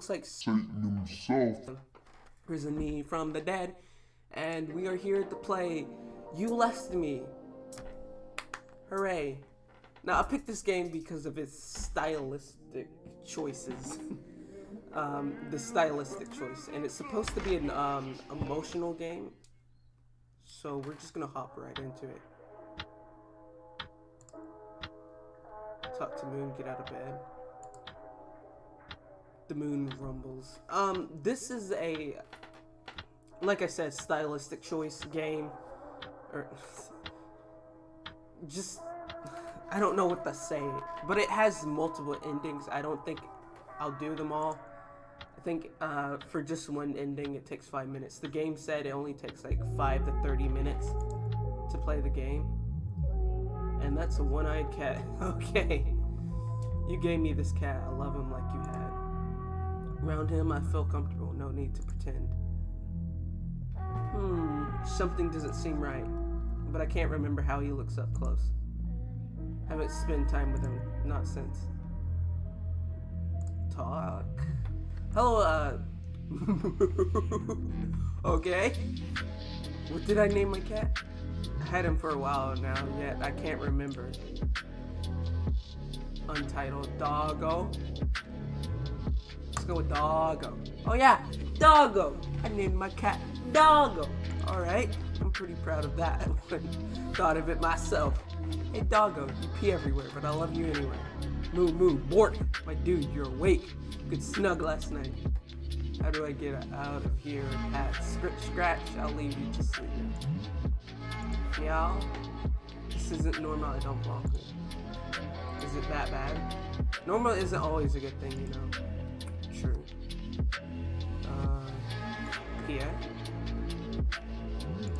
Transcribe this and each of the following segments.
looks like Satan himself. risen me from the dead, and we are here to play You Left Me. Hooray. Now, I picked this game because of its stylistic choices. um, the stylistic choice. And it's supposed to be an um, emotional game. So we're just gonna hop right into it. Talk to Moon, get out of bed. The moon rumbles. Um, this is a, like I said, stylistic choice game. Or, just, I don't know what to say. But it has multiple endings. I don't think I'll do them all. I think uh, for just one ending, it takes five minutes. The game said it only takes like five to 30 minutes to play the game. And that's a one-eyed cat. Okay. You gave me this cat. I love him like you had. Around him, I feel comfortable. No need to pretend. Hmm. Something doesn't seem right. But I can't remember how he looks up close. Haven't spent time with him. Not since. Talk. Hello, uh... okay. What did I name my cat? I had him for a while now, yet I can't remember. Untitled Doggo. Let's go with Doggo. Oh yeah, Doggo. I named my cat Doggo. Alright, I'm pretty proud of that. Thought of it myself. Hey Doggo, you pee everywhere, but I love you anyway. Moo moo, Bort. My dude, you're awake. Good snug last night. How do I get out of here, At Scratch, scratch. I'll leave you to sleep. Meow. This isn't normal. I don't me. Is it that bad? Normal isn't always a good thing, you know. True. Uh, yeah.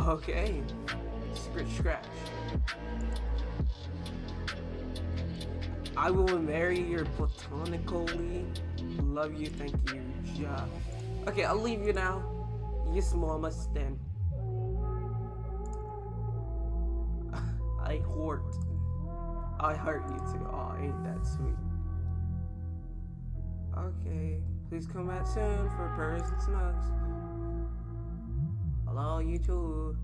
Okay. Scratch, scratch. I will marry you platonically. Love you, thank you, ja. Okay, I'll leave you now. Yes, mama, stand. I hurt. I hurt you too. Oh, ain't that sweet. Okay, please come back soon for purrs and snugs. Hello, you too.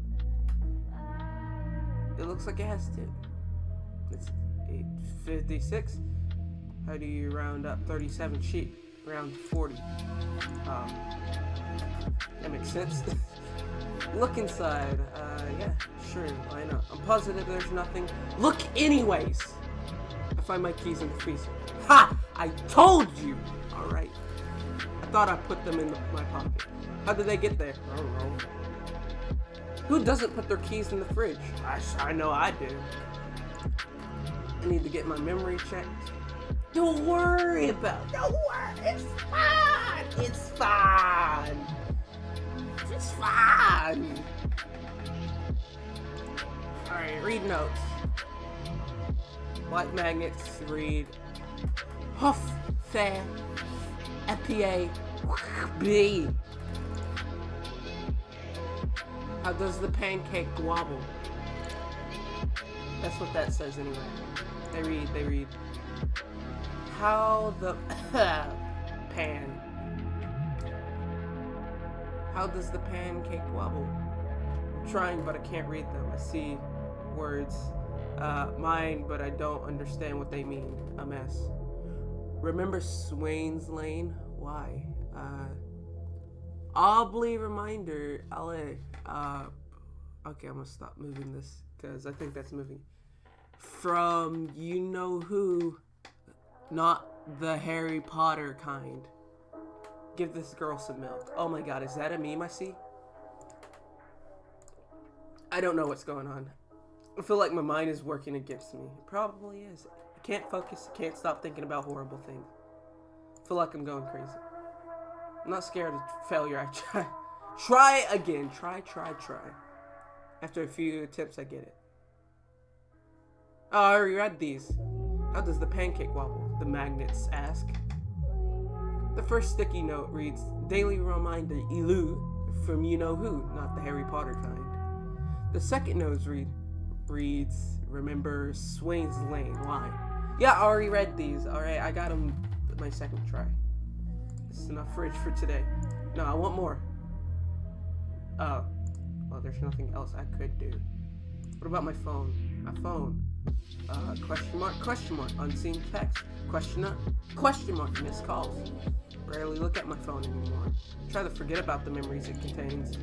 It looks like it has to. It's 856. How do you round up 37 sheep? Round 40. Um, that makes sense. Look inside. Uh, yeah, sure, why not? I'm positive there's nothing. Look anyways! I find my keys in the freezer. Ha! I told you! Alright. I thought I put them in the, my pocket. How did they get there? I don't know. Who doesn't put their keys in the fridge? I, I know I do. I need to get my memory checked. Don't worry about it. Don't worry. It's fine. It's fine. It's fine. Alright, read notes. White magnets read Huff, Fair, FPA, B. How does the pancake wobble? That's what that says anyway. They read, they read. How the pan. How does the pancake wobble? I'm trying, but I can't read them. I see words, uh, mine, but I don't understand what they mean. A mess. Remember Swain's Lane? Why? Uh, reminder, LA. Uh, okay, I'm gonna stop moving this because I think that's moving. From you know who, not the Harry Potter kind. Give this girl some milk. Oh my god, is that a meme I see? I don't know what's going on. I feel like my mind is working against me. It probably is. I can't focus. I can't stop thinking about horrible things. I feel like I'm going crazy. I'm not scared of failure. I try. Try again. Try, try, try. After a few attempts, I get it. Oh, I already read these. How does the pancake wobble? The magnets ask. The first sticky note reads, Daily reminder, Elu, from you know who, not the Harry Potter kind. The second note read, reads, remember Swain's Lane. Why? Yeah, I already read these. Alright, I got them my second try. It's enough fridge for today. No, I want more. Oh. Well, there's nothing else I could do. What about my phone? My phone. Uh, question mark, question mark, unseen text. Question mark, question mark, missed calls. Rarely look at my phone anymore. Try to forget about the memories it contains.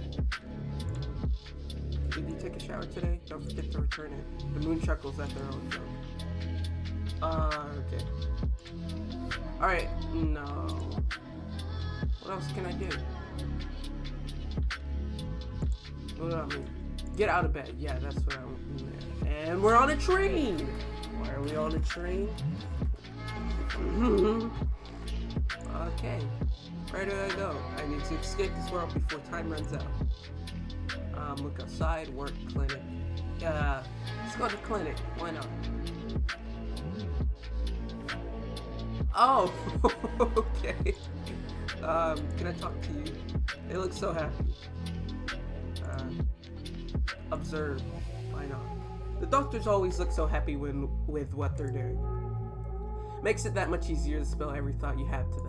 Did you take a shower today? Don't forget to return it. The moon chuckles at their own joke. Uh, okay. Alright, no. What else can I do? What do I mean? Get out of bed. Yeah, that's what I want. And we're on a train! Why are we on a train? okay. Where do I go? I need to escape this world before time runs out. Um, look outside, work, clinic. Uh, let's go to clinic. Why not? Oh, okay. Um, can I talk to you? They look so happy. Uh, observe. Why not? The doctors always look so happy when with what they're doing. Makes it that much easier to spell every thought you have to them.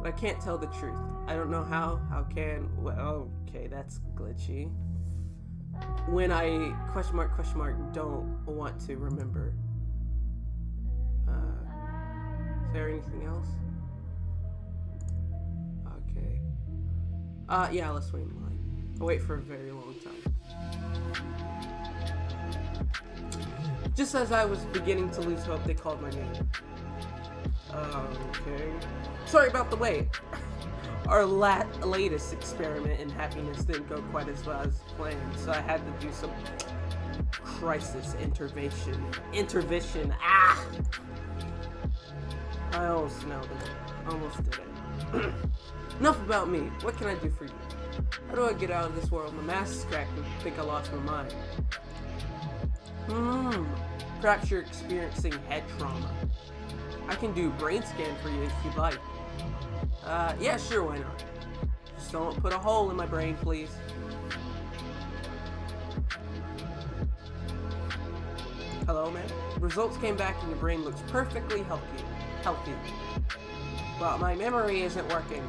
But I can't tell the truth. I don't know how. How can? Well, okay, that's glitchy. When I question mark question mark don't want to remember. Uh, is there anything else? Okay. Uh, yeah, let's wait in line. I'll wait for a very long time. Just as I was beginning to lose hope, they called my name. Okay. Sorry about the wait. Our la latest experiment in happiness didn't go quite as well as planned, so I had to do some crisis intervention. Intervention. Ah! I almost nailed it. Almost did it. Enough about me. What can I do for you? How do I get out of this world? My mask is cracked and think I lost my mind. Hmm. Perhaps you're experiencing head trauma. I can do brain scan for you if you'd like. Uh, yeah, sure, why not? Just don't put a hole in my brain, please. Hello, man. Results came back and your brain looks perfectly healthy. Healthy. But my memory isn't working.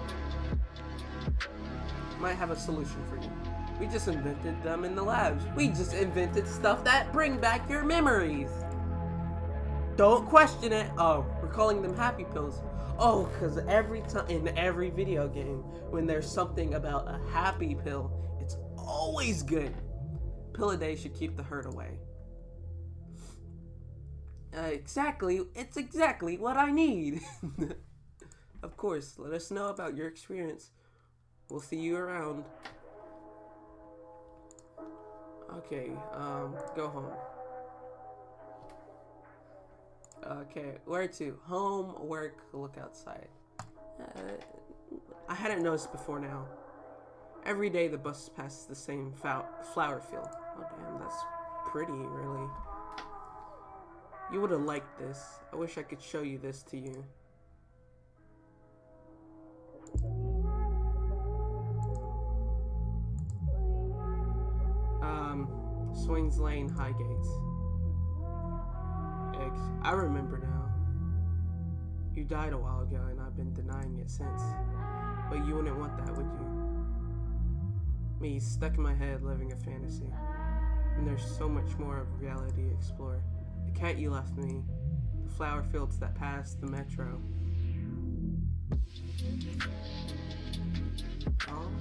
Might have a solution for you. We just invented them in the labs. We just invented stuff that bring back your memories. Don't question it. Oh, we're calling them happy pills. Oh, because every time in every video game, when there's something about a happy pill, it's always good. Pill a day should keep the hurt away. Uh, exactly, it's exactly what I need. of course, let us know about your experience. We'll see you around. Okay, um, go home. Okay, where to? Home, work, look outside. Uh, I hadn't noticed before now. Every day the bus passes the same flower field. Oh damn, that's pretty, really. You would have liked this. I wish I could show you this to you. Um, Swain's Lane Highgates. I remember now. You died a while ago and I've been denying it since. But you wouldn't want that, would you? Me, stuck in my head, living a fantasy. And there's so much more of reality to explore. The cat you left me, the flower fields that passed, the metro. Oh.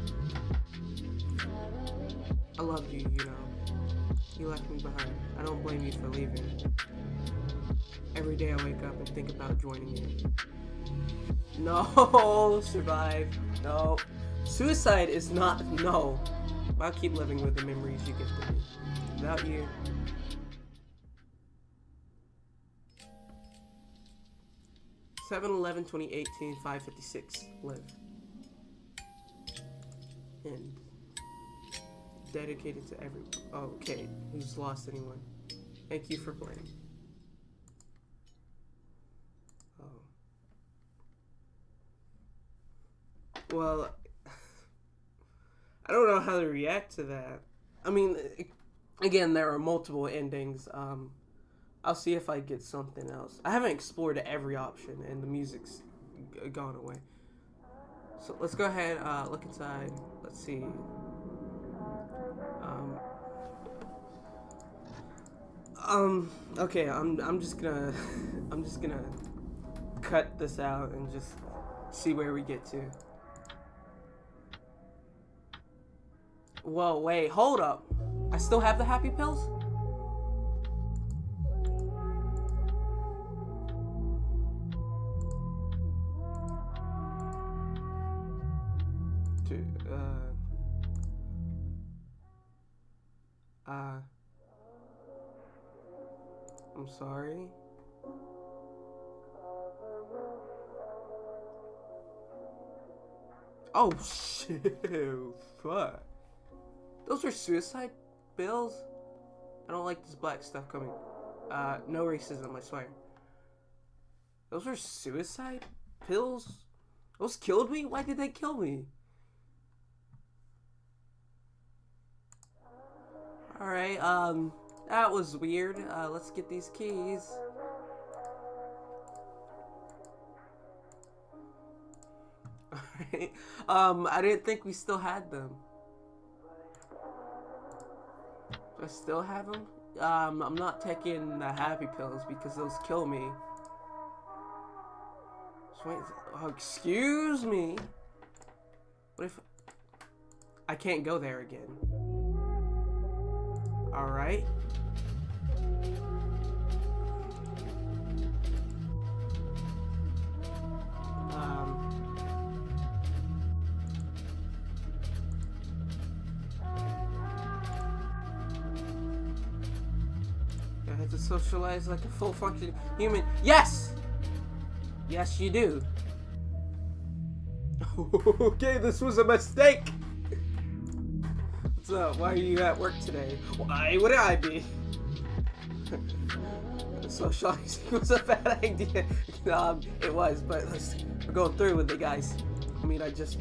I love you, you know. You left me behind. I don't blame you for leaving. Every day I wake up and think about joining you. No, survive. No. Suicide is not, no. I'll keep living with the memories you gifted me. Without you, 7 11 2018 556 live and dedicated to everyone oh, okay who's lost anyone thank you for playing oh well I don't know how to react to that I mean again there are multiple endings um I'll see if I get something else. I haven't explored every option, and the music's gone away. So let's go ahead, uh, look inside. Let's see. Um, um, okay, I'm, I'm just gonna, I'm just gonna cut this out and just see where we get to. Whoa, wait, hold up. I still have the happy pills? Uh, uh, I'm sorry. Oh shit! Fuck. Those are suicide bills. I don't like this black stuff coming. Uh, no racism, I swear. Those are suicide pills. Those killed me. Why did they kill me? All right. Um, that was weird. Uh, let's get these keys. Alright. Um, I didn't think we still had them. Do I still have them? Um, I'm not taking the happy pills because those kill me. So wait, oh, excuse me. What if I can't go there again? Alright. Um, socialize like a full function human. Yes! Yes, you do. okay, this was a mistake. What's up? Why are you at work today? Why would I be? Socializing was a bad idea. um, it was, but let's, going through with it, guys. I mean, I just.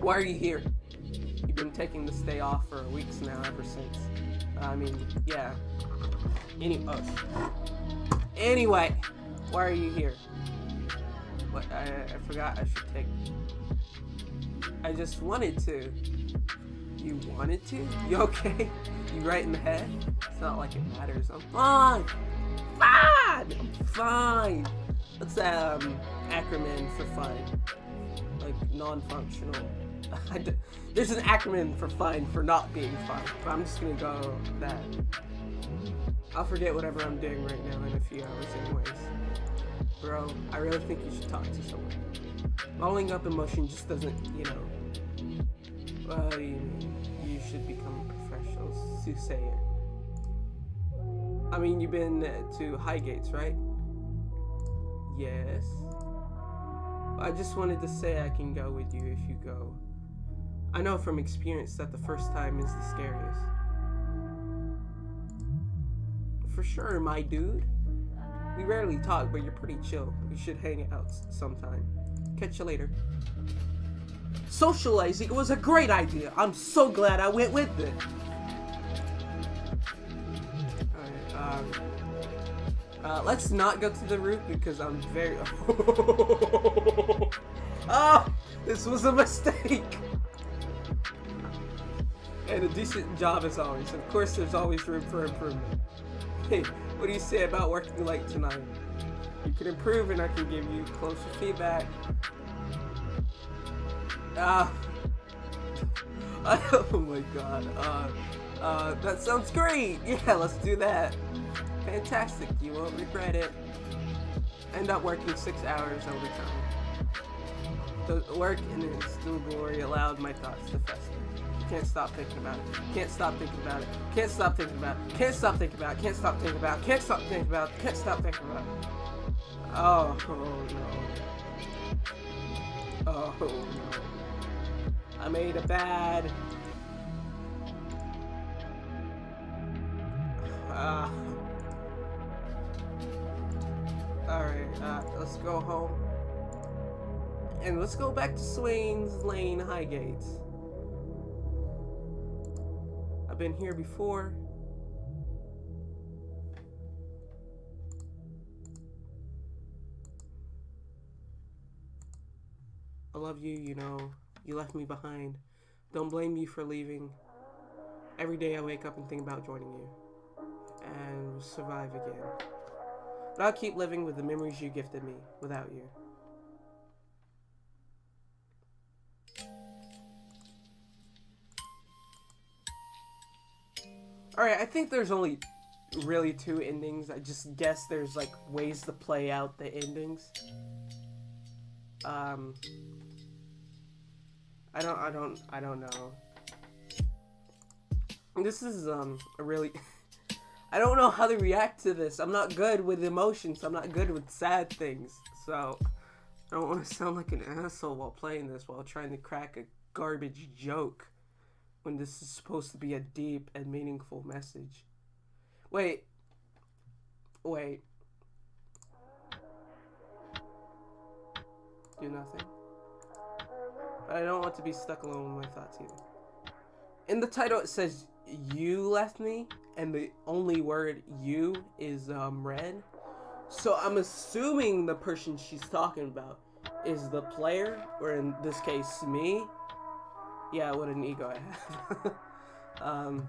Why are you here? You've been taking this day off for weeks now, ever since. I mean, yeah. Any. Oh. Anyway, why are you here? What? I, I forgot I should take. I just wanted to. You wanted to? You okay? You right in the head? It's not like it matters. I'm fine. Fine. I'm fine. What's um acronym for fine? Like non-functional. There's an acronym for fine for not being fine. But I'm just gonna go that. I'll forget whatever I'm doing right now in a few hours, anyways. Bro, I really think you should talk to someone. Following up emotion just doesn't, you know. Do you? You should become a professional soothsayer. I mean, you've been to Highgates, right? Yes. I just wanted to say I can go with you if you go. I know from experience that the first time is the scariest. For sure, my dude. We rarely talk, but you're pretty chill. We should hang out sometime. Catch you later. Socializing was a great idea. I'm so glad I went with it. Alright, um... Uh, let's not go to the roof because I'm very... oh! This was a mistake! And a decent job as always. Of course, there's always room for improvement. What do you say about working late tonight? You can improve and I can give you closer feedback. Ah. oh my god. Uh, uh, that sounds great. Yeah, let's do that. Fantastic. You won't regret it. End up working six hours overtime. The work in its still glory allowed my thoughts to fester. Can't stop thinking about it. Can't stop thinking about it. Can't stop thinking about it. Can't stop thinking about it. Can't stop thinking about it. Can't stop thinking about it. Can't stop thinking about it. Oh, no. Oh no. I made a bad. Uh, Alright, uh, let's go home. And let's go back to Swain's Lane Highgates. I've been here before. I love you, you know. You left me behind. Don't blame me for leaving. Every day I wake up and think about joining you. And survive again. But I'll keep living with the memories you gifted me without you. Alright, I think there's only really two endings. I just guess there's like ways to play out the endings. Um I don't I don't I don't know. This is um a really I don't know how to react to this. I'm not good with emotions. I'm not good with sad things. So I don't want to sound like an asshole while playing this while trying to crack a garbage joke when this is supposed to be a deep and meaningful message. Wait. Wait. Do nothing. But I don't want to be stuck alone with my thoughts either. In the title it says you left me and the only word you is um red. So I'm assuming the person she's talking about is the player, or in this case me. Yeah, what an ego I have. um,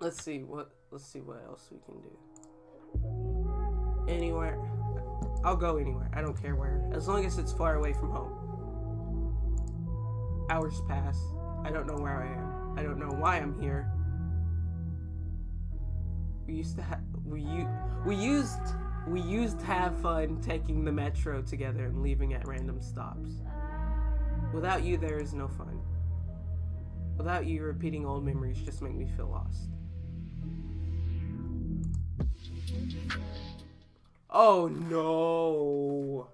let's see what let's see what else we can do. Anywhere, I'll go anywhere. I don't care where, as long as it's far away from home. Hours pass. I don't know where I am. I don't know why I'm here. We used to have we we used we used to have fun taking the metro together and leaving at random stops. Without you, there is no fun. Without you, repeating old memories just make me feel lost. Oh no!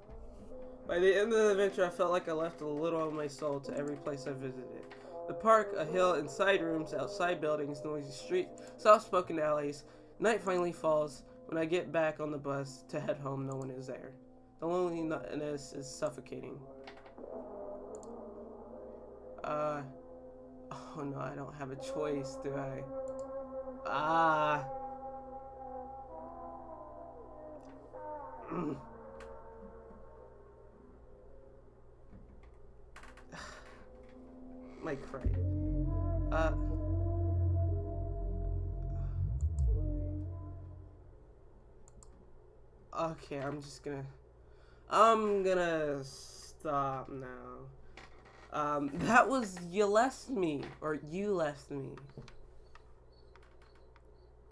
By the end of the adventure, I felt like I left a little of my soul to every place I visited. The park, a hill, inside rooms, outside buildings, noisy streets, soft-spoken alleys. Night finally falls. When I get back on the bus to head home, no one is there. The loneliness is suffocating. Uh, oh no, I don't have a choice, do I? Ah. My cry. Uh. Okay, I'm just gonna. I'm gonna stop now. Um, that was you left me, or you left me.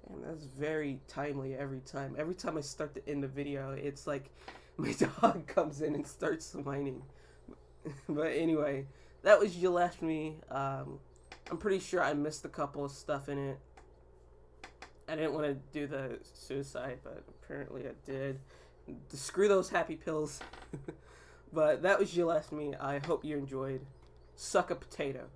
Damn, that's very timely every time. Every time I start to end the video, it's like my dog comes in and starts whining. but anyway, that was you left me. Um, I'm pretty sure I missed a couple of stuff in it. I didn't want to do the suicide, but apparently I did. Screw those happy pills. But that was me. I hope you enjoyed. Suck a potato.